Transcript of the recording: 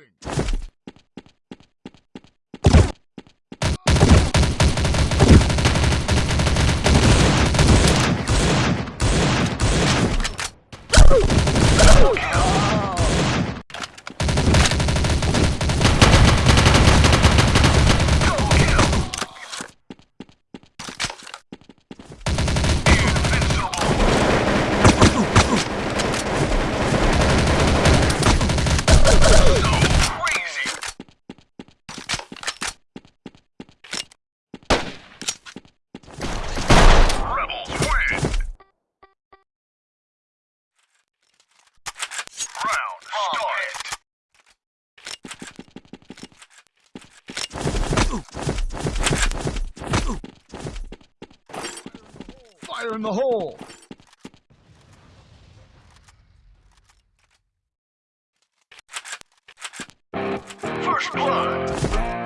Reloading. Rebels Fire in the hole! First blood.